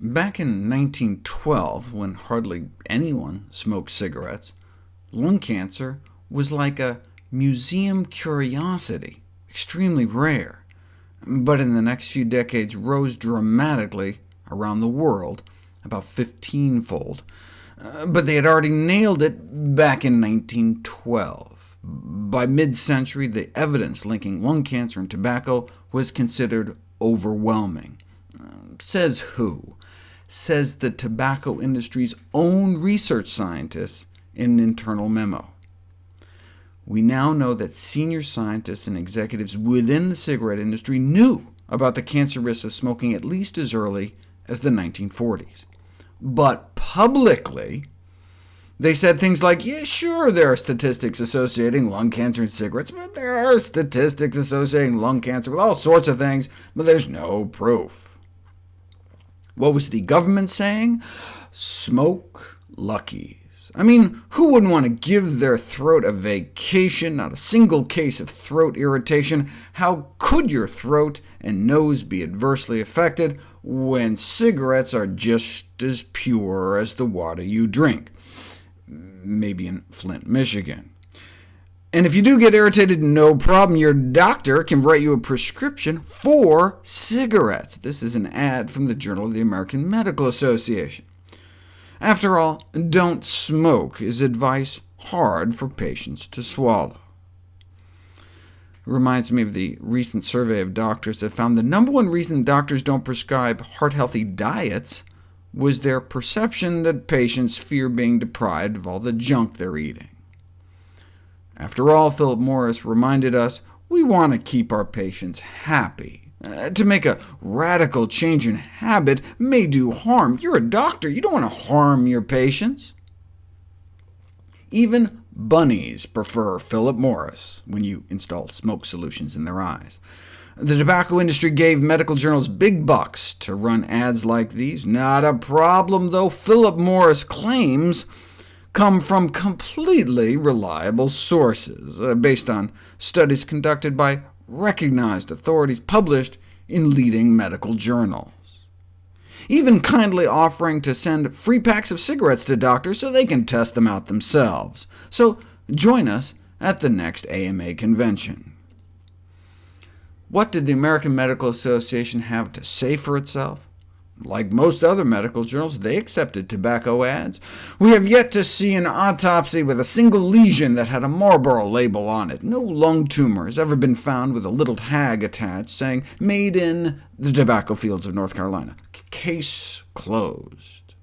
Back in 1912, when hardly anyone smoked cigarettes, lung cancer was like a museum curiosity, extremely rare, but in the next few decades rose dramatically around the world, about 15-fold. Uh, but they had already nailed it back in 1912. By mid-century, the evidence linking lung cancer and tobacco was considered overwhelming. Uh, says who? Says the tobacco industry's own research scientists in an internal memo. We now know that senior scientists and executives within the cigarette industry knew about the cancer risks of smoking at least as early as the 1940s. But publicly, they said things like, yeah, sure, there are statistics associating lung cancer and cigarettes, but there are statistics associating lung cancer with all sorts of things, but there's no proof. What was the government saying? Smoke Luckies. I mean, who wouldn't want to give their throat a vacation, not a single case of throat irritation? How could your throat and nose be adversely affected when cigarettes are just as pure as the water you drink? Maybe in Flint, Michigan. And if you do get irritated, no problem. Your doctor can write you a prescription for cigarettes. This is an ad from the Journal of the American Medical Association. After all, don't smoke is advice hard for patients to swallow. It reminds me of the recent survey of doctors that found the number one reason doctors don't prescribe heart-healthy diets was their perception that patients fear being deprived of all the junk they're eating. After all, Philip Morris reminded us, we want to keep our patients happy. Uh, to make a radical change in habit may do harm. You're a doctor. You don't want to harm your patients. Even bunnies prefer Philip Morris when you install smoke solutions in their eyes. The tobacco industry gave medical journals big bucks to run ads like these. Not a problem, though Philip Morris claims come from completely reliable sources, uh, based on studies conducted by recognized authorities published in leading medical journals. Even kindly offering to send free packs of cigarettes to doctors so they can test them out themselves. So join us at the next AMA convention. What did the American Medical Association have to say for itself? Like most other medical journals, they accepted tobacco ads. We have yet to see an autopsy with a single lesion that had a Marlboro label on it. No lung tumor has ever been found with a little tag attached saying, made in the tobacco fields of North Carolina. Case closed.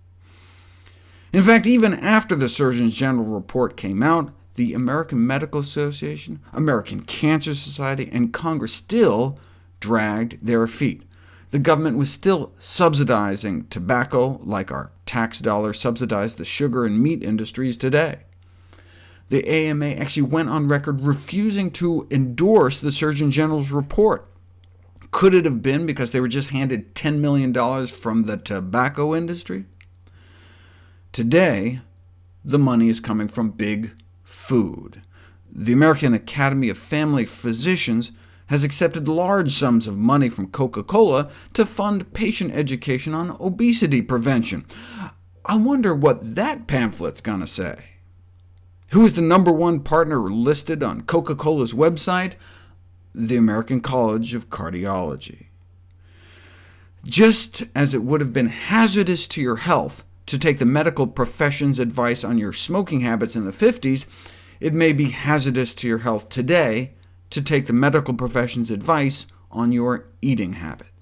In fact, even after the Surgeon General report came out, the American Medical Association, American Cancer Society, and Congress still dragged their feet the government was still subsidizing tobacco, like our tax dollars subsidize the sugar and meat industries today. The AMA actually went on record refusing to endorse the Surgeon General's report. Could it have been because they were just handed $10 million from the tobacco industry? Today, the money is coming from big food. The American Academy of Family Physicians has accepted large sums of money from Coca-Cola to fund patient education on obesity prevention. I wonder what that pamphlet's going to say. Who is the number one partner listed on Coca-Cola's website? The American College of Cardiology. Just as it would have been hazardous to your health to take the medical profession's advice on your smoking habits in the 50s, it may be hazardous to your health today to take the medical profession's advice on your eating habits.